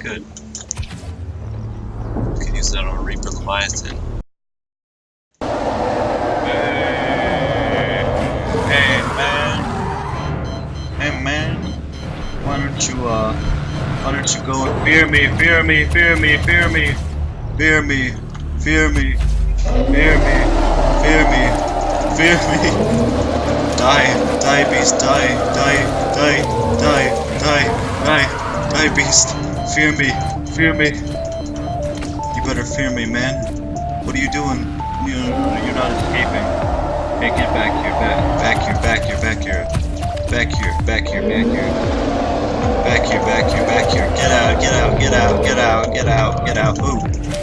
Good. Could use that on Reaper Leviathan. Hey man, hey man, why don't you uh, why don't you go and fear me, fear me, fear me, fear me, fear me, fear me, fear me, fear me, fear me. Die, die beast, die, die, die, die, die, die, die beast. Fear me. Fear me. You better fear me, man. What are you doing? You, you're not escaping. Hey, get back here. Back, back here, back here, back here. Back here, back here, back here. Back here, back here, back here. Get out, get out, get out, get out, get out, get out. Ooh,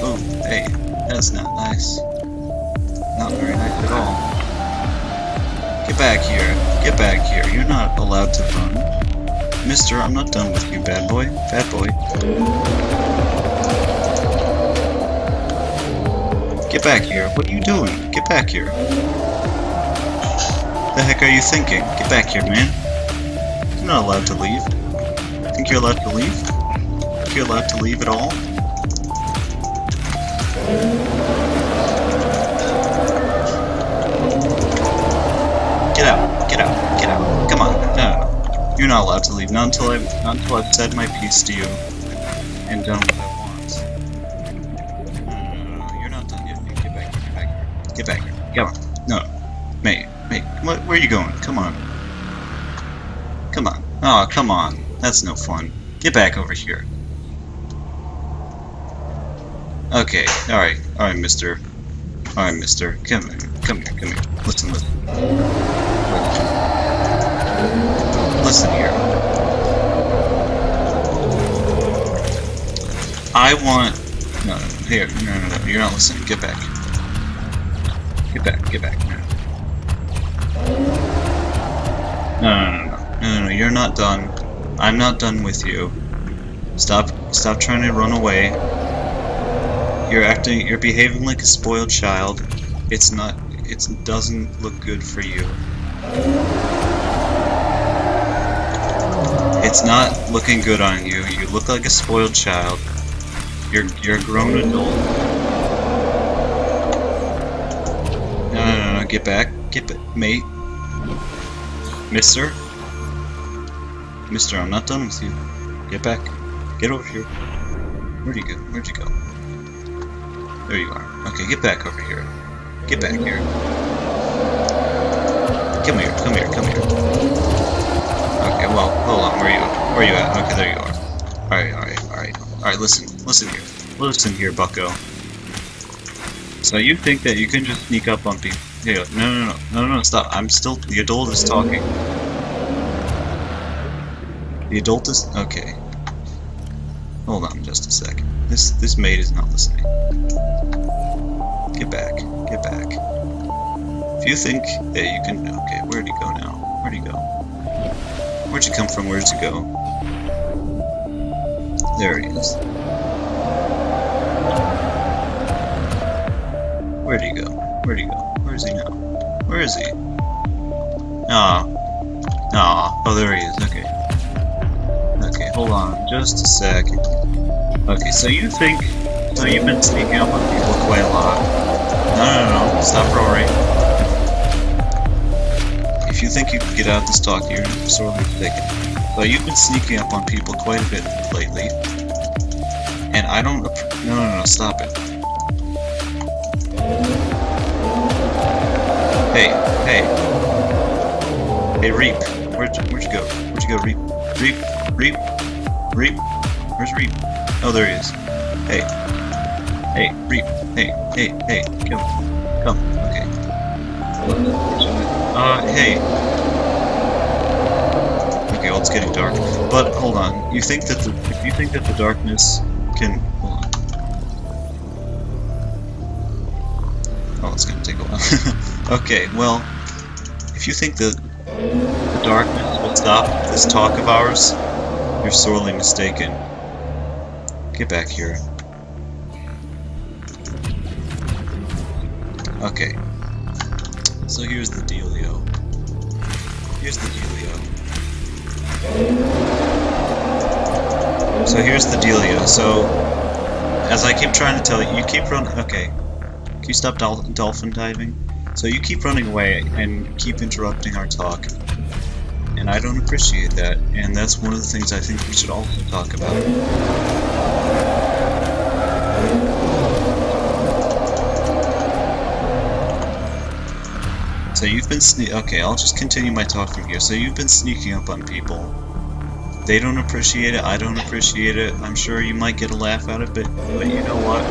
ooh, hey, that's not nice. Not very nice at all. Get back here. Get back here. You're not allowed to run. Mister, I'm not done with you, bad boy, bad boy. Get back here. What are you doing? Get back here. The heck are you thinking? Get back here, man. You're not allowed to leave. Think you're allowed to leave? Think you're allowed to leave at all? You're not allowed to leave. Not until I've, not until I've said my piece to you and done what I want. No, no, no, no. You're not done yet. Get back here. Get back here. Get back here. Come on. No. Mate. Mate. Where, where are you going? Come on. Come on. Oh, come on. That's no fun. Get back over here. Okay. Alright. Alright, mister. Alright, mister. Come here. Come here. Come here. Listen, listen. Listen here. I want... No, no, here. No, no, no. You're not listening. Get back. Get back. Get back. No. No, no, no, no, no, no, you're not done. I'm not done with you. Stop, stop trying to run away. You're acting, you're behaving like a spoiled child. It's not, it doesn't look good for you. It's not looking good on you. You look like a spoiled child. You're, you're a grown adult. No, no, no, no, get back. Get back, mate. Mister? Mister, I'm not done with you. Get back. Get over here. Where'd you go? Where'd you go? There you are. Okay, get back over here. Get back here. Come here, come here, come here. Okay, well, hold on, where are you? Where you at? Okay, there you are. Alright, alright, alright. Alright, listen, listen here. Listen here, bucko. So you think that you can just sneak up on people? Here, no, no, no, no, no, stop. I'm still, the adult is talking. The adult is, okay. Hold on just a second. This, this maid is not listening. Get back, get back. If you think that you can, okay, where'd he go now? Where'd he you come from? Where'd you go? There he is. Where'd he go? Where'd he go? Where is he now? Where is he? Ah. Ah. Oh, there he is. Okay. Okay, hold on. Just a second. Okay, so you think... So you've been sneaking up on people quite a lot. No, no, no. Stop roaring. If you think you can get out this talk, you're sorely mistaken. But you've been sneaking up on people quite a bit lately. And I don't... No, no, no. Stop it. Hey, hey. Hey, Reap. Where'd you, where'd you go? Where'd you go, Reap? Reap, Reap, Reap. Where's Reap? Oh, there he is. Hey. Hey, Reap. Hey, hey, hey. Come. Come. Okay. Uh, hey. Okay, well, it's getting dark. But, hold on. You think that the, if you think that the darkness can, hold on. Oh, it's gonna take a while. okay, well, if you think that the darkness will stop this talk of ours, you're sorely mistaken. Get back here. Okay. So here's the dealio. Here's the dealio. So here's the dealio. So, as I keep trying to tell you, you keep running. Okay. Can you stop dol dolphin diving? So you keep running away and keep interrupting our talk. And I don't appreciate that. And that's one of the things I think we should also talk about. So you've been sne- okay, I'll just continue my talking here. So you've been sneaking up on people. They don't appreciate it, I don't appreciate it. I'm sure you might get a laugh out of it, but you know what?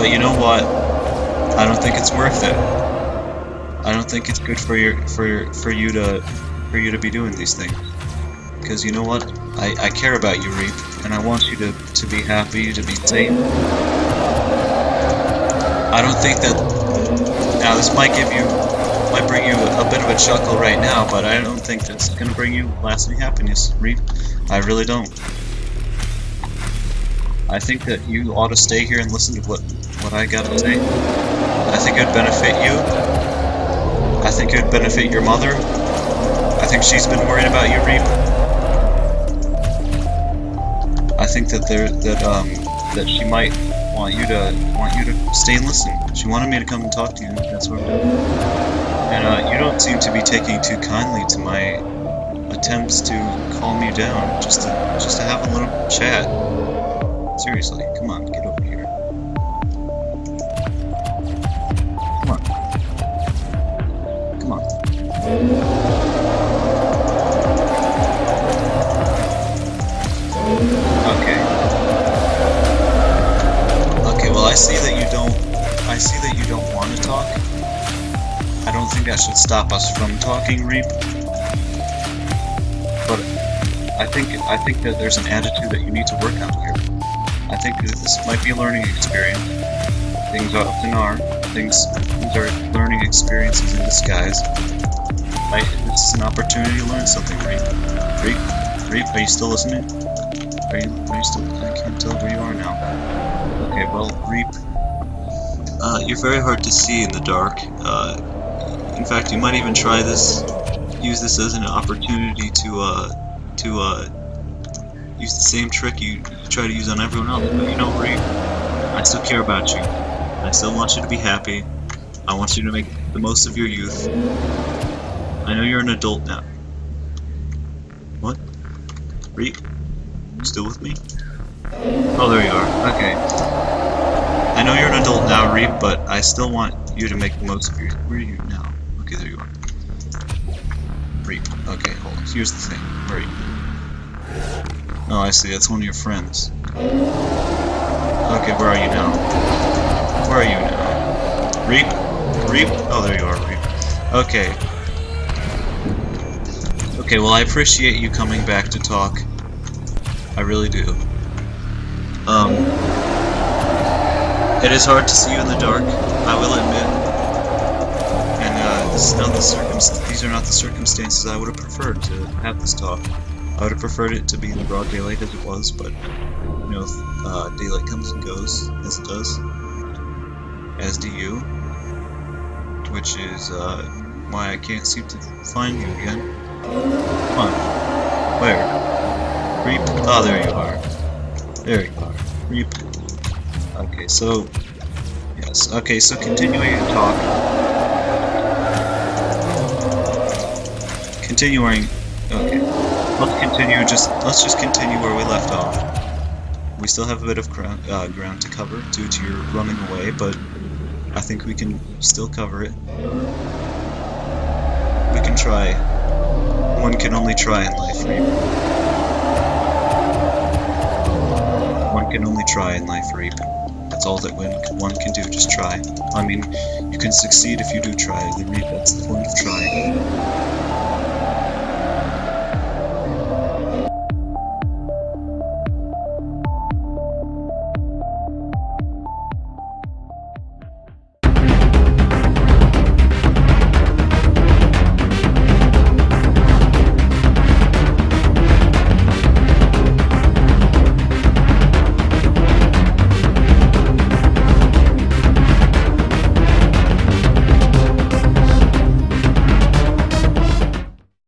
But you know what? I don't think it's worth it. I don't think it's good for your for for you to for you to be doing these things. Because you know what? I, I care about you, Reap, and I want you to, to be happy, to be safe. I don't think that now this might give you might bring you a bit of a chuckle right now, but I don't think that's gonna bring you lasting happiness, Reap. I really don't. I think that you ought to stay here and listen to what what I got to say. I think it'd benefit you. I think it'd benefit your mother. I think she's been worried about you, Reap. I think that there that um that she might want you to want you to stay and listen. She wanted me to come and talk to you. That's what I'm doing. And uh, you don't seem to be taking too kindly to my attempts to calm you down, just to just to have a little chat. Seriously, come on, get over here. Come on. Come on. Okay. Okay, well I see that you don't I see that you don't want to talk. I don't think that should stop us from talking, Reap. But I think I think that there's an attitude that you need to work on here. I think that this might be a learning experience. Things often are. Things, things are learning experiences in disguise. Right? This is an opportunity to learn something, Reap. Reap? Reap, are you still listening? Are you, are you still? I can't tell where you are now. Okay, well, Reap, uh, you're very hard to see in the dark. Uh, in fact, you might even try this, use this as an opportunity to, uh, to, uh, use the same trick you, you try to use on everyone else. But you know, Reap, I still care about you. I still want you to be happy. I want you to make the most of your youth. I know you're an adult now. What? You still with me? Oh, there you are. Okay. I know you're an adult now, Reap, but I still want you to make the most of your. Where are you now? Okay, there you are. Reap. Okay, hold on. Here's the thing. You? Oh, I see. That's one of your friends. Okay, where are you now? Where are you now? Reap? Reap? Oh, there you are, Reap. Okay. Okay, well, I appreciate you coming back to talk. I really do. Um, it is hard to see you in the dark, I will admit. And uh, this is not the these are not the circumstances I would have preferred to have this talk. I would have preferred it to be in the broad daylight as it was, but you know, uh, daylight comes and goes as it does, as do you, which is uh, why I can't seem to find you again. Come on, where? Reap? Oh, there you are. There you are. Reap. Okay, so yes. Okay, so continuing to talk. Continuing. Okay. Let's continue. Just let's just continue where we left off. We still have a bit of ground, uh, ground to cover due to your running away, but I think we can still cover it. We can try. One can only try in life, Reap. One can only try in life, Reap. All that one, can do, just try. I mean, you can succeed if you do try, Reap, that's the point of trying.